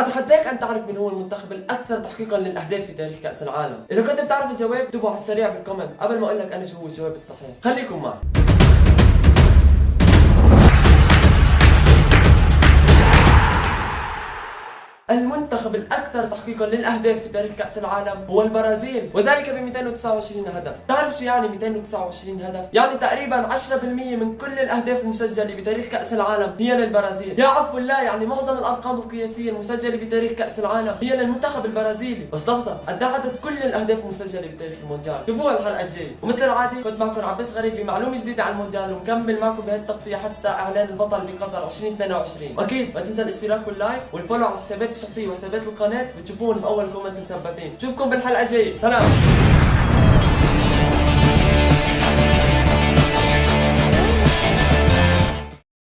اتحداك أن تعرف من هو المنتخب الأكثر تحقيقا للأهداف في تاريخ كأس العالم. إذا كنت بتعرف الجواب اكتبوا على السريع بال comment قبل ما أقول لك أنا شو هو الجواب الصحيح. خليكم معي. المنتخب الأكثر تحقيقا للأهداف في تاريخ كأس العالم هو البرازيل وذلك ب 229 هدف. تعرف شو يعني 229 هدف؟ يعني تقريبا 10% من كل الأهداف المسجلة بتاريخ كأس العالم هي للبرازيل. يا عفو الله يعني معظم الأرقام القياسية المسجلة بتاريخ كأس العالم هي للمنتخب البرازيلي. بس لحظة قد عدد كل الأهداف المسجلة بتاريخ المونديال؟ شوفوها الحلقة الجاية. ومثل العادة كنت معكم عباس غريب بمعلومة جديدة عن المونديال ومكمل معكم بهالتغطية حتى إعلان البطل بقطر 2022 واكيد ما تنسى الاشتراك وال like وال follow على حساباتي الشخصية وحسابات القناة بتشوفون بأول comment مثبتين. نشوفكم بالحلقة الجاية. سلام.